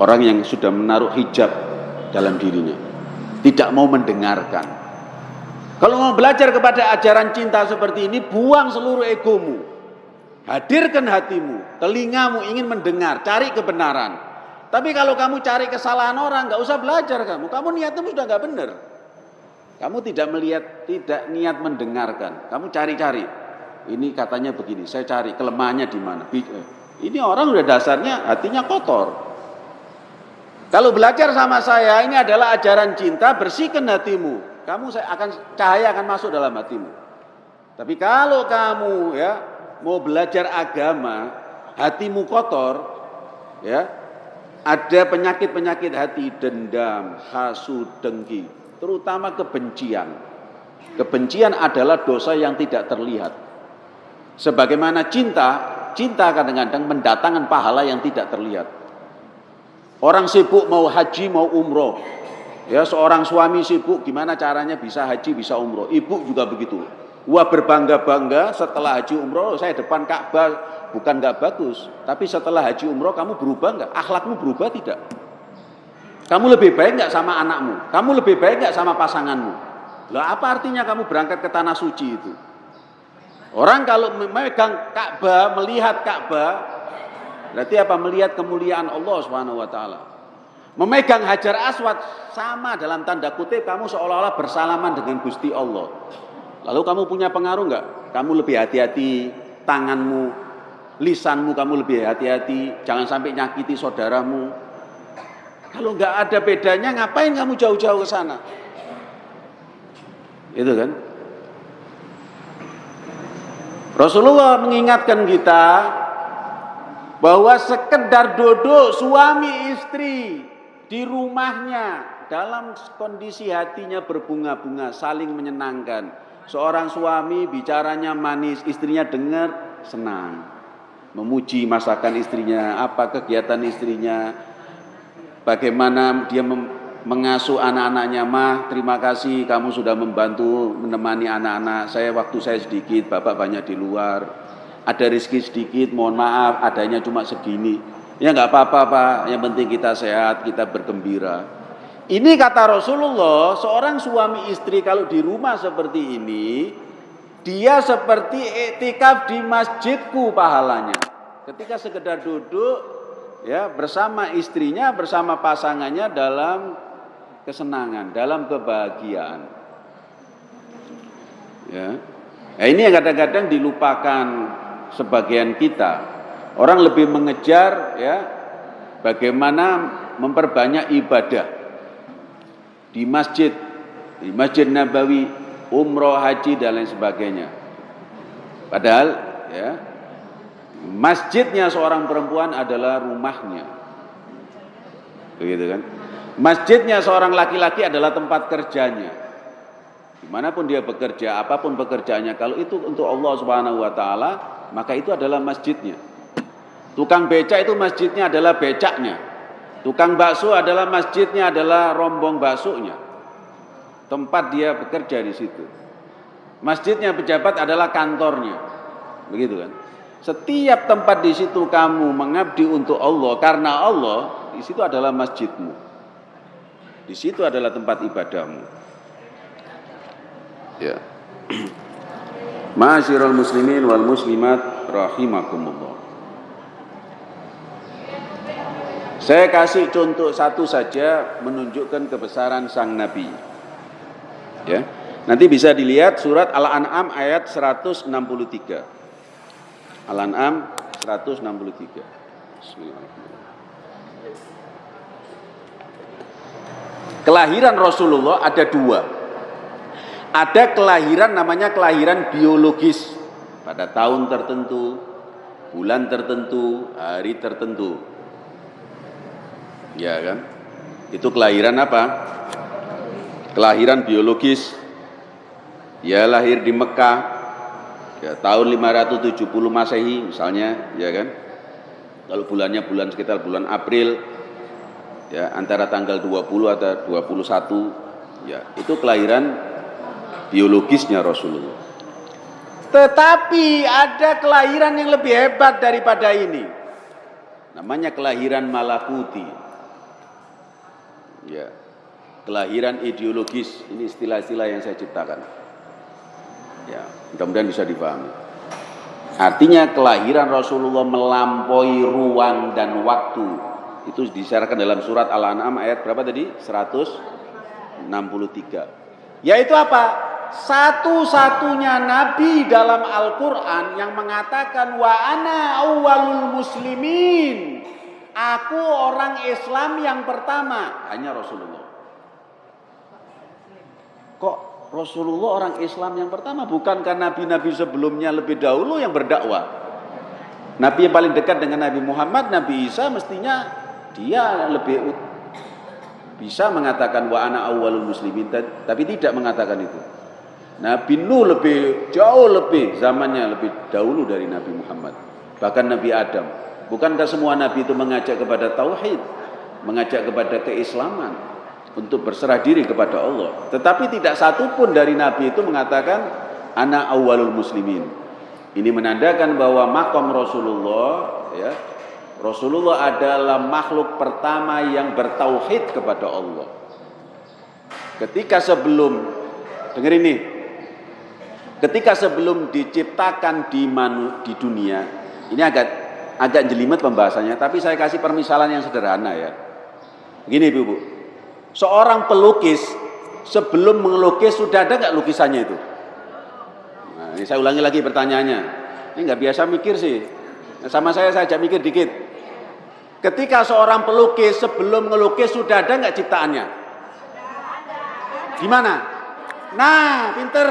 Orang yang sudah menaruh hijab dalam dirinya. Tidak mau mendengarkan. Kalau mau belajar kepada ajaran cinta seperti ini, buang seluruh egomu. Hadirkan hatimu, telingamu ingin mendengar, cari kebenaran. Tapi kalau kamu cari kesalahan orang, nggak usah belajar kamu. Kamu niatmu sudah nggak benar. Kamu tidak melihat, tidak niat mendengarkan. Kamu cari-cari. Ini katanya begini, saya cari kelemahannya di mana. Eh, ini orang udah dasarnya hatinya kotor. Kalau belajar sama saya, ini adalah ajaran cinta, bersihkan hatimu. Kamu saya akan cahaya akan masuk dalam hatimu. Tapi kalau kamu ya mau belajar agama, hatimu kotor, ya ada penyakit-penyakit hati, dendam, hasud, dengki, terutama kebencian. Kebencian adalah dosa yang tidak terlihat. Sebagaimana cinta, cinta kadang-kadang mendatangkan pahala yang tidak terlihat. Orang sibuk mau haji, mau umroh. Ya, seorang suami sibuk gimana caranya bisa haji, bisa umroh. Ibu juga begitu. Wah berbangga-bangga setelah haji umroh, saya depan Ka'bah bukan nggak bagus. Tapi setelah haji umroh kamu berubah nggak? Akhlakmu berubah tidak? Kamu lebih baik nggak sama anakmu? Kamu lebih baik nggak sama pasanganmu? Lah apa artinya kamu berangkat ke tanah suci itu? Orang kalau memegang Ka'bah, melihat Ka'bah, Berarti apa? Melihat kemuliaan Allah Subhanahu wa taala. Memegang Hajar Aswad sama dalam tanda kutip kamu seolah-olah bersalaman dengan Gusti Allah. Lalu kamu punya pengaruh enggak? Kamu lebih hati-hati, tanganmu, lisanmu kamu lebih hati-hati, jangan sampai nyakiti saudaramu. Kalau enggak ada bedanya, ngapain kamu jauh-jauh ke sana? Itu kan? Rasulullah mengingatkan kita bahwa sekedar duduk suami istri di rumahnya dalam kondisi hatinya berbunga-bunga saling menyenangkan. Seorang suami bicaranya manis istrinya dengar senang. Memuji masakan istrinya apa kegiatan istrinya bagaimana dia mengasuh anak-anaknya mah terima kasih kamu sudah membantu menemani anak-anak. Saya waktu saya sedikit bapak banyak di luar ada rezeki sedikit, mohon maaf, adanya cuma segini. Ya nggak apa-apa Pak, yang penting kita sehat, kita bergembira. Ini kata Rasulullah, seorang suami istri kalau di rumah seperti ini, dia seperti etikaf di masjidku pahalanya. Ketika sekedar duduk ya bersama istrinya, bersama pasangannya dalam kesenangan, dalam kebahagiaan. Ya. Nah, ini yang kadang-kadang dilupakan sebagian kita. Orang lebih mengejar ya bagaimana memperbanyak ibadah di masjid, di Masjid Nabawi, umroh, haji dan lain sebagainya. Padahal ya masjidnya seorang perempuan adalah rumahnya. Begitu kan? Masjidnya seorang laki-laki adalah tempat kerjanya. Di mana pun dia bekerja, apa pun pekerjaannya, kalau itu untuk Allah Subhanahu Wa Taala, maka itu adalah masjidnya. Tukang beca itu masjidnya adalah becaknya. Tukang bakso adalah masjidnya adalah rombong baksonya. Tempat dia bekerja di situ. Masjidnya pejabat adalah kantornya. Begitu kan? Setiap tempat di situ kamu mengabdi untuk Allah karena Allah, di situ adalah masjidmu. Di situ adalah tempat ibadahmu. Ya. Ma'asyiral muslimin wal muslimat rahimakumullah. Saya kasih contoh satu saja menunjukkan kebesaran sang nabi. Ya. Nanti bisa dilihat surat Al-An'am ayat 163. Al-An'am 163. Kelahiran Rasulullah ada dua. Ada kelahiran namanya kelahiran biologis pada tahun tertentu, bulan tertentu, hari tertentu. Ya kan? Itu kelahiran apa? Kelahiran biologis. Ya lahir di Mekah ya tahun 570 Masehi misalnya, ya kan? Kalau bulannya bulan sekitar bulan April ya antara tanggal 20 atau 21 ya itu kelahiran biologisnya Rasulullah. Tetapi ada kelahiran yang lebih hebat daripada ini. Namanya kelahiran malakuti. Ya. Kelahiran ideologis, ini istilah-istilah yang saya ciptakan. Ya, mudah-mudahan bisa dipahami. Artinya kelahiran Rasulullah melampaui ruang dan waktu. Itu disyaratkan dalam surat Al-An'am ayat berapa tadi? 163. Yaitu apa? Satu-satunya nabi dalam Al-Qur'an yang mengatakan wa ana awwalul muslimin. Aku orang Islam yang pertama, hanya Rasulullah. Kok Rasulullah orang Islam yang pertama bukankah nabi-nabi sebelumnya lebih dahulu yang berdakwah? Nabi yang paling dekat dengan Nabi Muhammad, Nabi Isa mestinya dia lebih bisa mengatakan wa ana awwalul muslimin tapi tidak mengatakan itu. Nabi Nuh lebih jauh lebih zamannya lebih dahulu dari Nabi Muhammad. Bahkan Nabi Adam. Bukankah semua nabi itu mengajak kepada tauhid, mengajak kepada keislaman untuk berserah diri kepada Allah. Tetapi tidak satu pun dari nabi itu mengatakan anak awalul muslimin. Ini menandakan bahwa makom Rasulullah ya Rasulullah adalah makhluk pertama yang bertauhid kepada Allah. Ketika sebelum dengar ini Ketika sebelum diciptakan di manu, di dunia, ini agak agak jelimet pembahasannya, tapi saya kasih permisalan yang sederhana ya. Begini Ibu, Bu. Seorang pelukis sebelum melukis sudah ada nggak lukisannya itu? Nah, ini saya ulangi lagi pertanyaannya. Ini nggak biasa mikir sih. Sama saya saya mikir dikit. Ketika seorang pelukis sebelum melukis sudah ada nggak ciptaannya? Gimana? Nah, pinter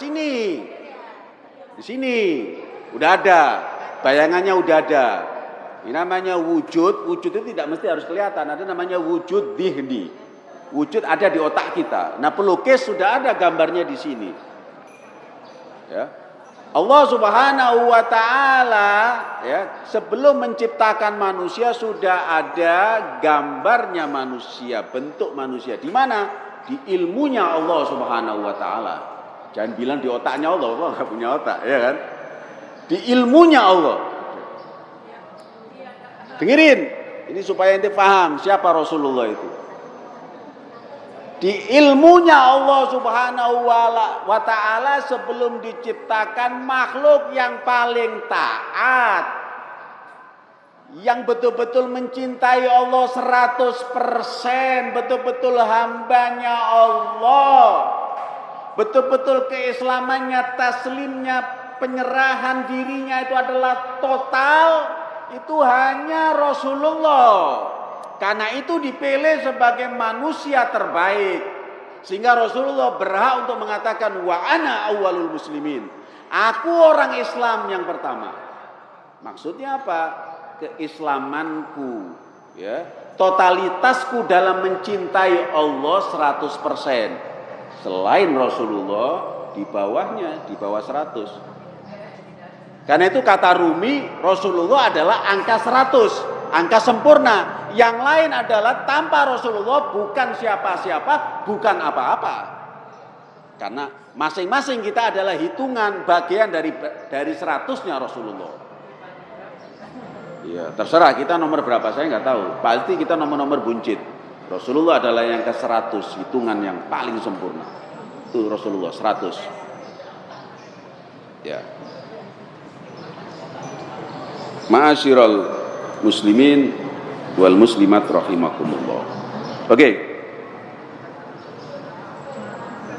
sini. Di sini. Udah ada. Bayangannya udah ada. Ini namanya wujud. Wujud itu tidak mesti harus kelihatan. Ada namanya wujud dihni. Wujud ada di otak kita. Nah pelukis sudah ada gambarnya di sini. Ya. Allah Subhanahu wa taala ya, sebelum menciptakan manusia sudah ada gambarnya manusia, bentuk manusia. Di mana? Di ilmunya Allah Subhanahu wa taala. Jangan bilang di otaknya Allah, Allah nggak punya otak, ya kan? Di ilmunya Allah. Dengerin, ini supaya ente paham siapa Rasulullah itu. Di ilmunya Allah Subhanahu wa taala sebelum diciptakan makhluk yang paling taat yang betul-betul mencintai Allah 100% betul-betul hambanya Allah betul-betul keislamannya, taslimnya, penyerahan dirinya itu adalah total, itu hanya Rasulullah. Karena itu dipilih sebagai manusia terbaik. Sehingga Rasulullah berhak untuk mengatakan wa ana awalul muslimin. Aku orang Islam yang pertama. Maksudnya apa? Keislamanku, ya. Totalitasku dalam mencintai Allah 100% selain Rasulullah di bawahnya di bawah 100 karena itu kata Rumi Rasulullah adalah angka 100 angka sempurna. Yang lain adalah tanpa Rasulullah bukan siapa-siapa bukan apa-apa. Karena masing-masing kita adalah hitungan bagian dari dari seratusnya Rasulullah. Ya terserah kita nomor berapa saya nggak tahu. Pasti kita nomor-nomor buncit Rasulullah adalah yang ke 100 hitungan yang paling sempurna. Itu Rasulullah 100. Ya. Ma'asyiral muslimin wal muslimat rahimakumullah. Oke. Okay.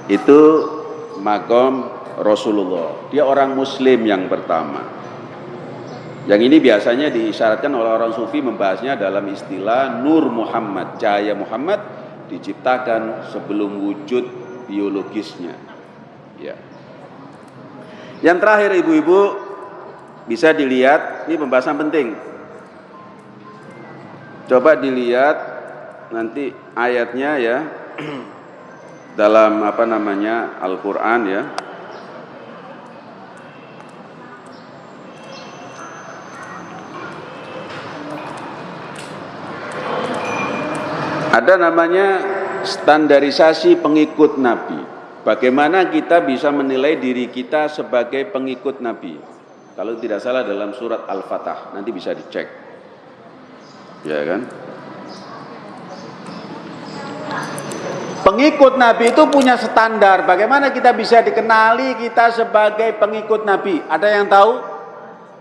Itu makom Rasulullah. Dia orang muslim yang pertama. Yang ini biasanya diisyaratkan oleh orang sufi membahasnya dalam istilah Nur Muhammad, cahaya Muhammad diciptakan sebelum wujud biologisnya. Ya. Yang terakhir ibu-ibu bisa dilihat, ini pembahasan penting. Coba dilihat nanti ayatnya ya dalam apa namanya Al-Qur'an ya. Ada namanya standarisasi pengikut Nabi. Bagaimana kita bisa menilai diri kita sebagai pengikut Nabi? Kalau tidak salah dalam surat Al-Fatah, nanti bisa dicek. Ya kan? Pengikut Nabi itu punya standar. Bagaimana kita bisa dikenali kita sebagai pengikut Nabi? Ada yang tahu?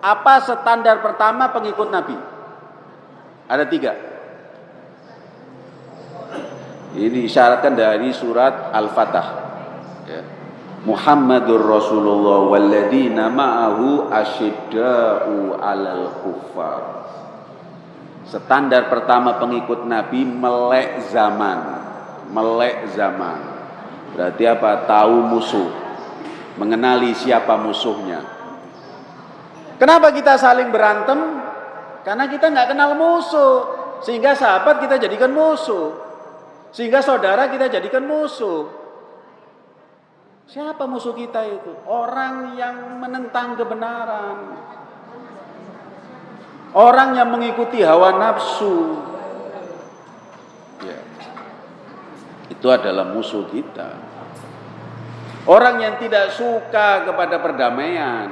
Apa standar pertama pengikut Nabi? Ada tiga. Ini disyaratkan dari surat Al-Fatah. Ya. Muhammadur Rasulullah walladzina ma'ahu asyidda'u 'alal kuffar. Standar pertama pengikut Nabi melek zaman melek zaman. Berarti apa? Tahu musuh. Mengenali siapa musuhnya. Kenapa kita saling berantem? Karena kita nggak kenal musuh. Sehingga sahabat kita jadikan musuh. Sehingga saudara kita jadikan musuh. Siapa musuh kita itu? Orang yang menentang kebenaran. Orang yang mengikuti hawa nafsu. itu adalah musuh kita. Orang yang tidak suka kepada perdamaian.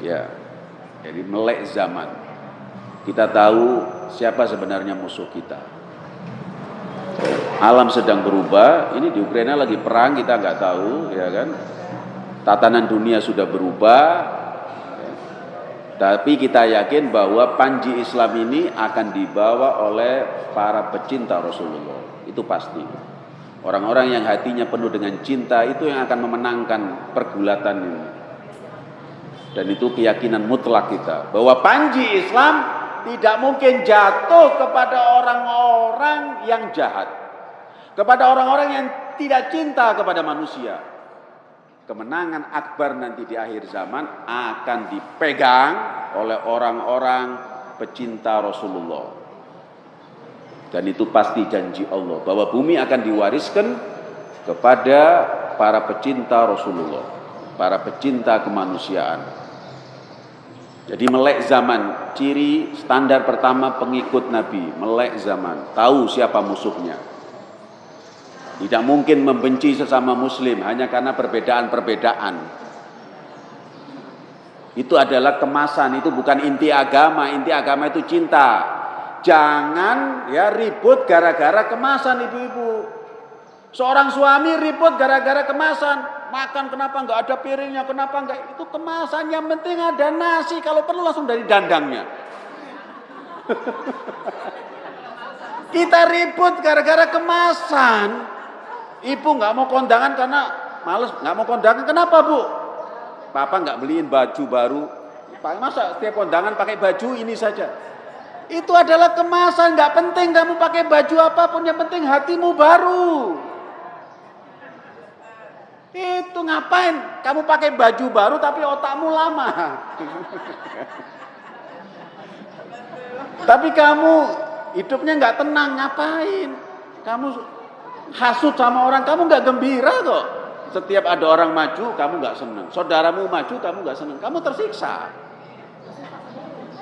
Ya. Jadi melek zaman. Kita tahu siapa sebenarnya musuh kita. Alam sedang berubah, ini di Ukraina lagi perang kita nggak tahu, ya kan? Tatanan dunia sudah berubah, tapi kita yakin bahwa panji Islam ini akan dibawa oleh para pecinta Rasulullah itu pasti. Orang-orang yang hatinya penuh dengan cinta itu yang akan memenangkan pergulatan ini. Dan itu keyakinan mutlak kita bahwa panji Islam tidak mungkin jatuh kepada orang-orang yang jahat. Kepada orang-orang yang tidak cinta kepada manusia. Kemenangan akbar nanti di akhir zaman akan dipegang oleh orang-orang pecinta Rasulullah. Dan itu pasti janji Allah bahwa bumi akan diwariskan kepada para pecinta Rasulullah, para pecinta kemanusiaan. Jadi melek zaman, ciri standar pertama pengikut Nabi, melek zaman, tahu siapa musuhnya. Tidak mungkin membenci sesama muslim hanya karena perbedaan-perbedaan. Itu adalah kemasan, itu bukan inti agama, inti agama itu cinta. Jangan ya ribut gara-gara kemasan ibu-ibu. Seorang suami ribut gara-gara kemasan. Makan kenapa nggak ada piringnya, kenapa nggak itu kemasan. Yang penting ada nasi, kalau perlu langsung dari dandangnya. Kita ribut gara-gara kemasan. Ibu nggak mau kondangan karena males nggak mau kondangan. Kenapa bu? Papa nggak beliin baju baru. Masa setiap kondangan pakai baju ini saja? Itu adalah kemasan, nggak penting kamu pakai baju apa pun, yang penting hatimu baru. Itu ngapain? Kamu pakai baju baru tapi otakmu lama. tapi kamu hidupnya nggak tenang, ngapain? Kamu hasut sama orang, kamu nggak gembira kok. Setiap ada orang maju, kamu nggak senang. Saudaramu maju, kamu nggak senang. Kamu tersiksa.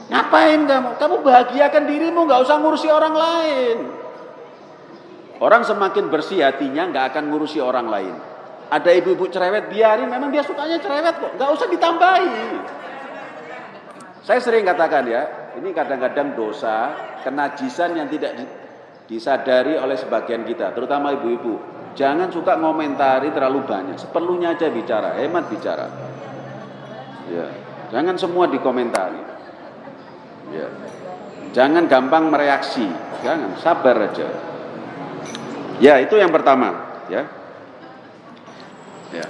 Ngapain kamu? Kamu bahagiakan dirimu, nggak usah ngurusi orang lain. Orang semakin bersih hatinya nggak akan ngurusi orang lain. Ada ibu-ibu cerewet, biarin. Memang dia sukanya cerewet kok, nggak usah ditambahi. Saya sering katakan ya, ini kadang-kadang dosa, kenajisan yang tidak disadari oleh sebagian kita, terutama ibu-ibu. Jangan suka ngomentari terlalu banyak, seperlunya aja bicara, hemat bicara. Ya, jangan semua dikomentari. Ya. Jangan gampang mereaksi, jangan sabar aja. Ya itu yang pertama, ya. Ya.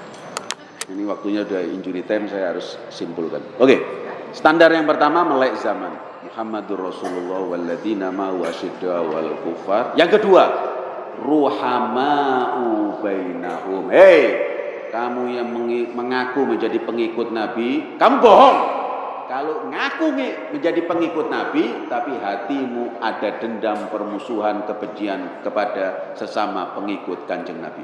Ini waktunya udah injury time, saya harus simpulkan. Oke, standar yang pertama melek zaman. Muhammadur Rasulullah walladzina ma'u asyidda wal kufar. Yang kedua, ruhama'u bainahum. Hei, kamu yang mengaku menjadi pengikut Nabi, kamu bohong. Kalau ngaku menjadi pengikut Nabi, tapi hatimu ada dendam, permusuhan, kebencian kepada sesama pengikut kanjeng Nabi.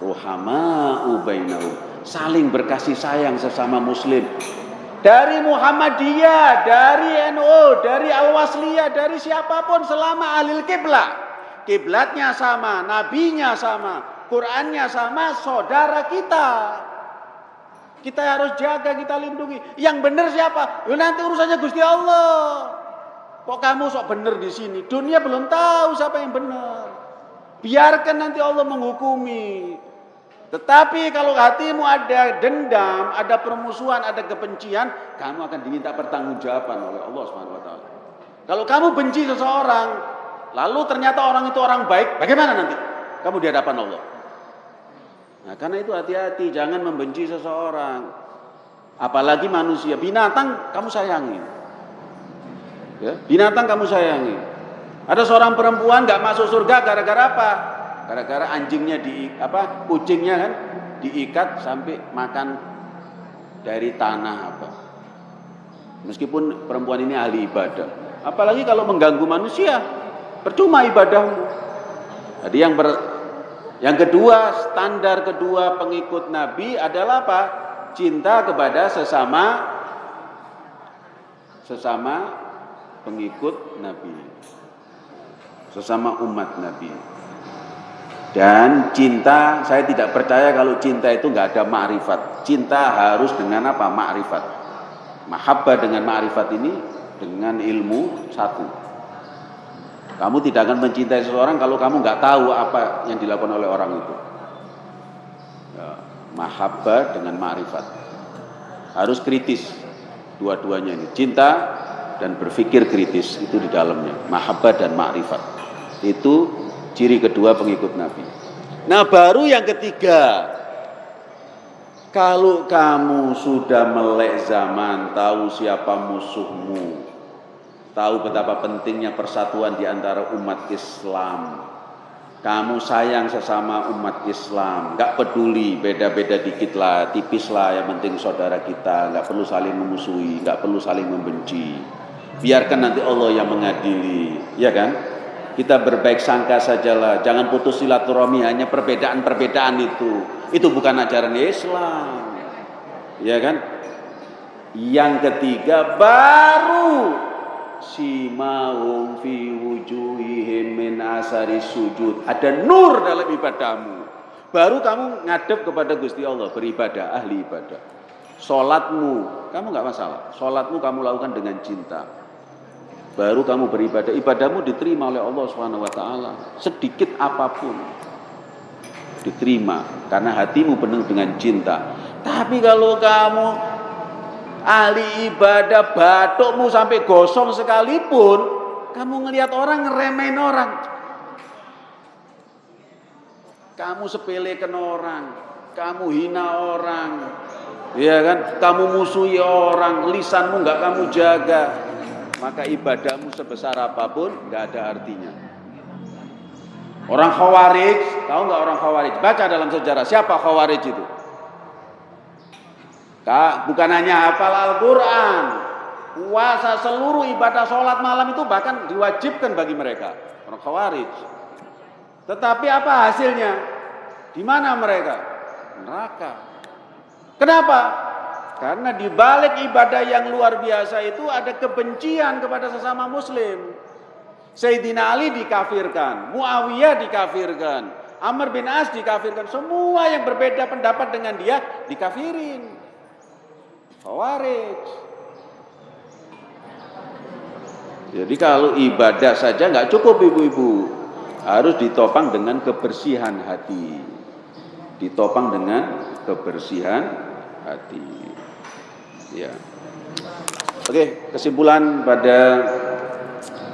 Ruhama ubainahu. Saling berkasih sayang sesama muslim. Dari Muhammadiyah, dari NU, dari Al-Wasliyah, dari siapa pun selama ahli kiblat. Kiblatnya sama, nabinya sama, Qurannya sama, saudara kita. Kita harus jaga, kita lindungi. Yang benar siapa? Ya nanti urusannya Gusti Allah. Kok kamu sok bener di sini? Dunia belum tahu siapa yang benar. Biarkan nanti Allah menghukumi. Tetapi kalau hatimu ada dendam, ada permusuhan, ada kebencian, kamu akan diminta pertanggungjawaban oleh Allah Subhanahu wa taala. Kalau kamu benci seseorang, lalu ternyata orang itu orang baik, bagaimana nanti? Kamu di hadapan Allah. Nah, karena itu hati-hati, jangan membenci seseorang. Apalagi manusia, binatang kamu sayangi. Ya, binatang kamu sayangi. Ada seorang perempuan nggak masuk surga gara-gara apa? Gara-gara anjingnya di apa? Kucingnya kan diikat sampai makan dari tanah apa. Meskipun perempuan ini ahli ibadah. Apalagi kalau mengganggu manusia, percuma ibadahmu. Jadi yang ber, yang kedua, standar kedua pengikut Nabi adalah apa? Cinta kepada sesama sesama pengikut Nabi. Sesama umat Nabi. Dan cinta, saya tidak percaya kalau cinta itu nggak ada ma'rifat. Cinta harus dengan apa? Ma'rifat. Mahabbah dengan ma'rifat ini dengan ilmu satu. Kamu tidak akan mencintai seseorang kalau kamu nggak tahu apa yang dilakukan oleh orang itu. Ya, mahabbah dengan ma'rifat. Harus kritis dua-duanya ini. Cinta dan berpikir kritis itu di dalamnya. Mahabbah dan ma'rifat. Itu ciri kedua pengikut Nabi. Nah baru yang ketiga. Kalau kamu sudah melek zaman, tahu siapa musuhmu, tahu betapa pentingnya persatuan di antara umat Islam. Kamu sayang sesama umat Islam, nggak peduli beda-beda dikit lah, tipis lah, yang penting saudara kita, nggak perlu saling memusuhi, nggak perlu saling membenci. Biarkan nanti Allah yang mengadili, ya kan? Kita berbaik sangka sajalah, jangan putus silaturahmi hanya perbedaan-perbedaan itu. Itu bukan ajaran Islam. Ya kan? Yang ketiga baru simahum fi wujuhihim min asari sujud. Ada nur dalam ibadahmu. Baru kamu ngadep kepada Gusti Allah beribadah, ahli ibadah. Salatmu, kamu nggak masalah. Salatmu kamu lakukan dengan cinta. Baru kamu beribadah, ibadahmu diterima oleh Allah Subhanahu wa taala. Sedikit apa pun diterima karena hatimu penuh dengan cinta. Tapi kalau kamu ahli ibadah batukmu sampai gosong sekalipun kamu ngelihat orang ngeremehin orang. Kamu sepelekan orang. Kamu hina orang. Ya kan? Kamu musuhi orang. Lisanmu nggak kamu jaga maka ibadahmu sebesar apa pun nggak ada artinya orang khawarij tahu nggak orang khawarij baca dalam sejarah siapa khawarij itu bukan hanya hafal Al-Quran, puasa seluruh ibadah sholat malam itu bahkan diwajibkan bagi mereka orang khawarij. Tetapi apa hasilnya? Di mana mereka? Neraka. Kenapa? Karena di balik ibadah yang luar biasa itu ada kebencian kepada sesama muslim. Sayyidina Ali dikafirkan, Muawiyah dikafirkan, Amr bin As dikafirkan, semua yang berbeda pendapat dengan dia dikafirin. Khawarij. Jadi kalau ibadah saja nggak cukup ibu-ibu, harus ditopang dengan kebersihan hati. Ditopang dengan kebersihan hati. Ya. Oke, kesimpulan pada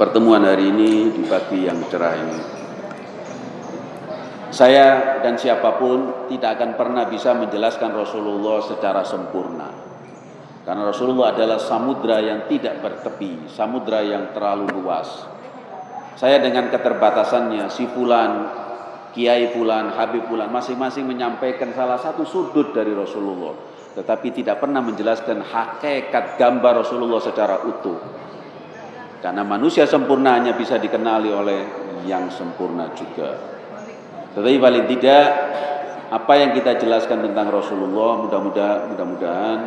pertemuan hari ini di pagi yang cerah ini. Saya dan siapa pun tidak akan pernah bisa menjelaskan Rasulullah secara sempurna. Karena Rasulullah adalah samudra yang tidak bertepi, samudra yang terlalu luas. Saya dengan keterbatasannya, si Fulan, Kiai Fulan, Habib Fulan, masing-masing menyampaikan salah satu sudut dari Rasulullah. Tetapi tidak pernah menjelaskan hakikat gambar Rasulullah secara utuh. Karena manusia sempurna hanya bisa dikenali oleh yang sempurna juga. Tetapi paling tidak apa yang kita jelaskan tentang Rasulullah mudah-mudahan mudah-mudahan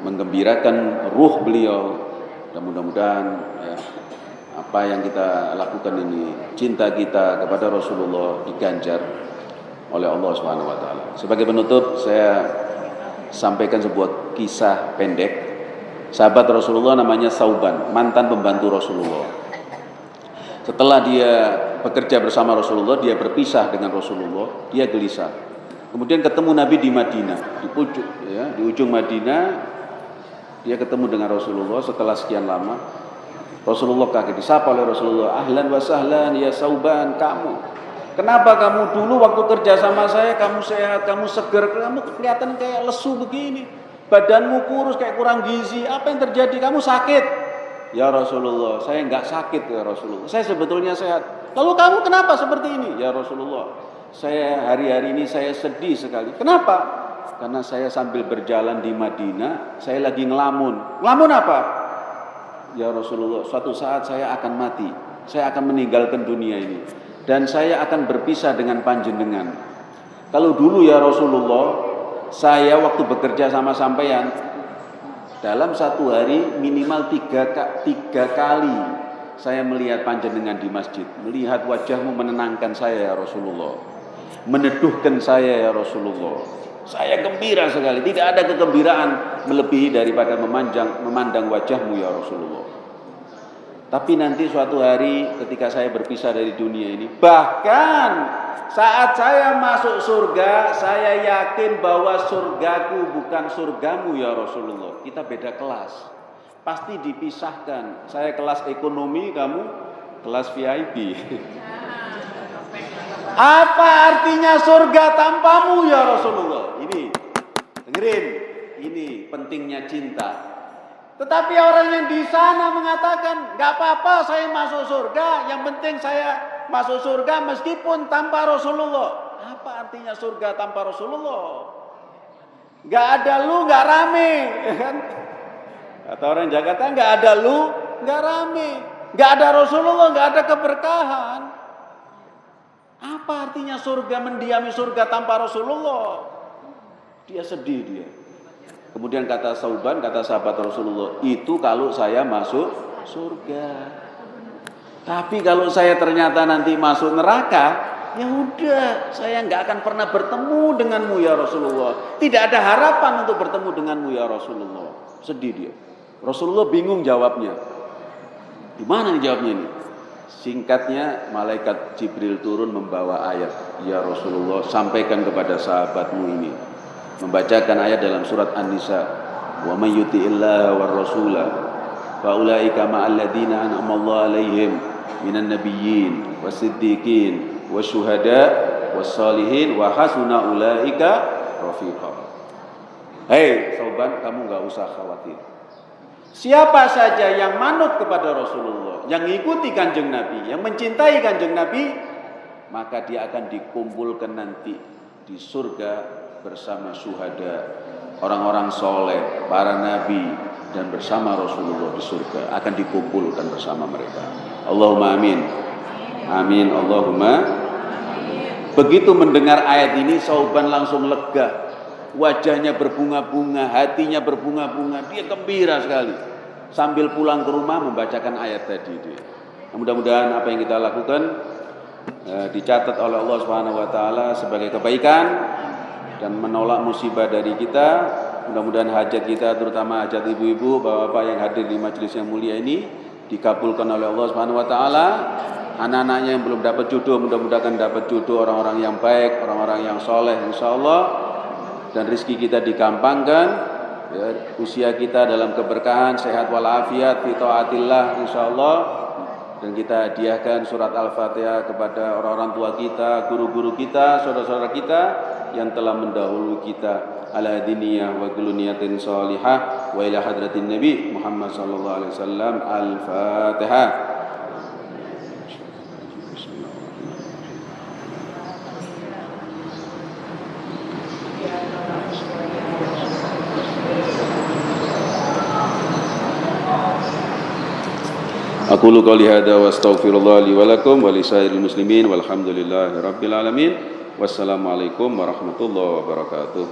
menggembirakan ruh beliau dan mudah-mudahan ya, apa yang kita lakukan ini cinta kita kepada Rasulullah diganjar oleh Allah Subhanahu wa taala. Sebagai penutup saya sampaikan sebuah kisah pendek sahabat Rasulullah namanya Sauban, mantan pembantu Rasulullah. Setelah dia bekerja bersama Rasulullah, dia berpisah dengan Rasulullah, dia gelisah. Kemudian ketemu Nabi di Madinah, di ujung ya, di ujung Madinah dia ketemu dengan Rasulullah setelah sekian lama. Rasulullah kaget disapa oleh Rasulullah, "Ahlan wa sahlan ya Sauban, kamu Kenapa kamu dulu waktu kerja sama saya kamu sehat, kamu seger, kamu kelihatan kayak lesu begini. Badanmu kurus kayak kurang gizi. Apa yang terjadi? Kamu sakit. Ya Rasulullah, saya nggak sakit ya Rasulullah. Saya sebetulnya sehat. Lalu kamu kenapa seperti ini? Ya Rasulullah, saya hari-hari ini saya sedih sekali. Kenapa? Karena saya sambil berjalan di Madinah, saya lagi ngelamun. Ngelamun apa? Ya Rasulullah, suatu saat saya akan mati. Saya akan meninggalkan dunia ini dan saya akan berpisah dengan panjenengan. Kalau dulu ya Rasulullah, saya waktu bekerja sama sampean dalam satu hari minimal tiga, tiga kali saya melihat panjenengan di masjid, melihat wajahmu menenangkan saya ya Rasulullah, meneduhkan saya ya Rasulullah. Saya gembira sekali, tidak ada kegembiraan melebihi daripada memanjang, memandang wajahmu ya Rasulullah. Tapi nanti suatu hari ketika saya berpisah dari dunia ini, bahkan saat saya masuk surga, saya yakin bahwa surgaku bukan surgamu ya Rasulullah. Kita beda kelas. Pasti dipisahkan. Saya kelas ekonomi, kamu kelas VIP. Apa artinya surga tanpamu ya Rasulullah? Ini dengerin, ini pentingnya cinta. Tetapi orang yang di sana mengatakan, nggak apa-apa saya masuk surga, yang penting saya masuk surga meskipun tanpa Rasulullah. Apa artinya surga tanpa Rasulullah? Nggak ada lu, nggak rame, kan? Kata orang Jakarta, nggak ada lu, nggak rame, nggak ada Rasulullah, nggak ada keberkahan. Apa artinya surga mendiami surga tanpa Rasulullah? Dia sedih dia. Kemudian kata Sauban, kata sahabat Rasulullah, itu kalau saya masuk surga. Tapi kalau saya ternyata nanti masuk neraka, ya udah, saya nggak akan pernah bertemu denganmu ya Rasulullah. Tidak ada harapan untuk bertemu denganmu ya Rasulullah. Sedih dia. Rasulullah bingung jawabnya. Gimana nih jawabnya ini? Singkatnya, malaikat Jibril turun membawa ayat. Ya Rasulullah, sampaikan kepada sahabatmu ini membacakan ayat dalam surat An-Nisa. Wa may yuti'illaha war rasula fa ulaika ma'al ladzina an'ama Allah 'alaihim minan nabiyyin wasiddiqin wasyuhada wassalihin wa hasuna ulaika rafiqa. Hei sobat kamu nggak usah khawatir. Siapa saja yang manut kepada Rasulullah, yang ikuti kanjeng Nabi, yang mencintai kanjeng Nabi, maka dia akan dikumpulkan nanti di surga bersama syuhada, orang-orang soleh, para nabi, dan bersama Rasulullah di surga akan dikumpulkan bersama mereka. Allahumma amin. Amin. Allahumma. Begitu mendengar ayat ini, Sauban langsung lega. Wajahnya berbunga-bunga, hatinya berbunga-bunga. Dia gembira sekali. Sambil pulang ke rumah membacakan ayat tadi. Dia. Mudah-mudahan apa yang kita lakukan eh, dicatat oleh Allah Subhanahu wa taala sebagai kebaikan dan menolak musibah dari kita. Mudah-mudahan hajat kita terutama hajat ibu-ibu, bapak-bapak yang hadir di majelis yang mulia ini dikabulkan oleh Allah Subhanahu wa taala. Anak-anaknya yang belum dapat jodoh mudah-mudahan dapat jodoh orang-orang yang baik, orang-orang yang soleh insyaallah dan rizki kita digampangkan ya, usia kita dalam keberkahan sehat walafiat fi taatillah insyaallah dan kita hadiahkan surat Al-Fatihah kepada orang-orang tua kita, guru-guru kita, saudara-saudara kita yang telah mendahului kita ala wa kuluniyatin salihah wa ila hadratin Nabi Muhammad sallallahu alaihi wasallam. Al-Fatihah. Aku qouli hadza wa astaghfirullah li wa lakum wa lisairil muslimin walhamdulillahi rabbil alamin. Wassalamualaikum warahmatullahi wabarakatuh.